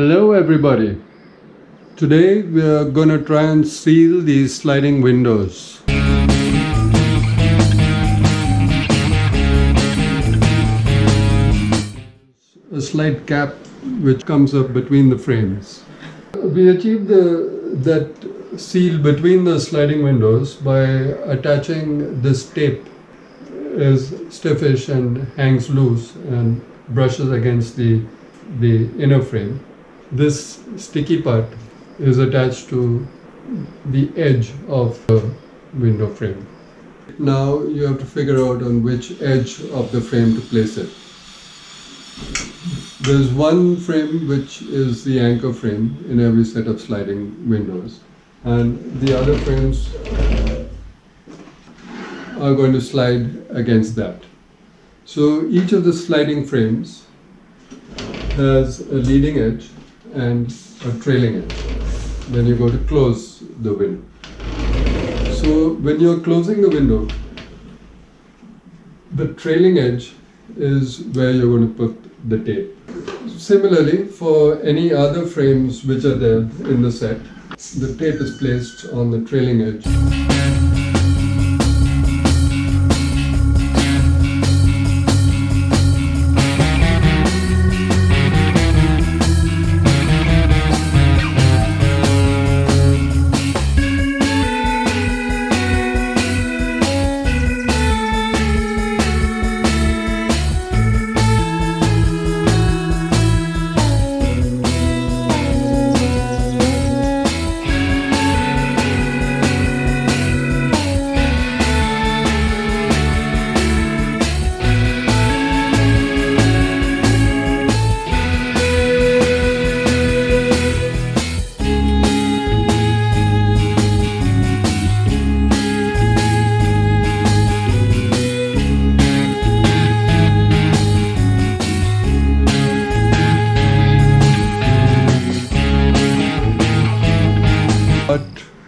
Hello everybody. Today we are going to try and seal these sliding windows. A slide cap which comes up between the frames. We achieved the, that seal between the sliding windows by attaching this tape is stiffish and hangs loose and brushes against the, the inner frame. This sticky part is attached to the edge of the window frame. Now you have to figure out on which edge of the frame to place it. There's one frame which is the anchor frame in every set of sliding windows and the other frames are going to slide against that. So each of the sliding frames has a leading edge and a trailing edge. Then you go to close the window. So when you're closing the window, the trailing edge is where you're going to put the tape. Similarly, for any other frames which are there in the set, the tape is placed on the trailing edge.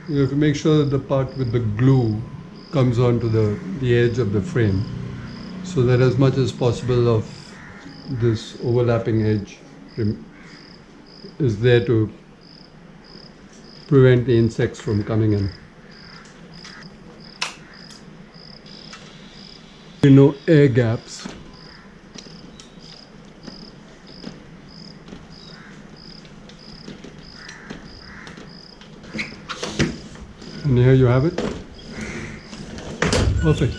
You have to make sure that the part with the glue comes onto the, the edge of the frame so that as much as possible of this overlapping edge is there to prevent the insects from coming in. Are no air gaps And here you have it. Perfect.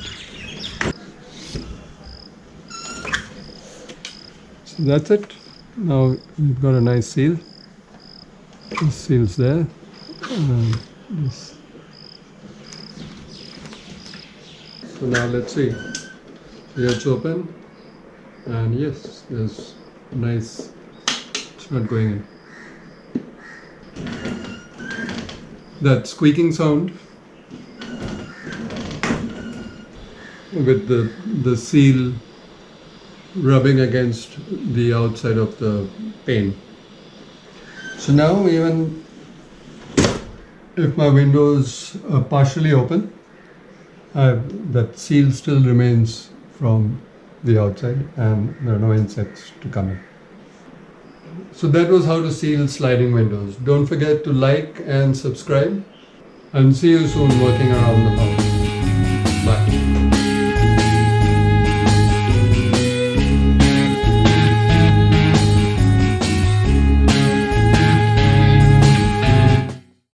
So that's it. Now we've got a nice seal. This seal's there. This. So now let's see. Here it's open. And yes, there's nice, it's not going in. That squeaking sound with the, the seal rubbing against the outside of the pane. So now even if my windows are partially open, that seal still remains from the outside and there are no insects to come in. So that was how to seal sliding windows. Don't forget to like and subscribe and see you soon working around the house.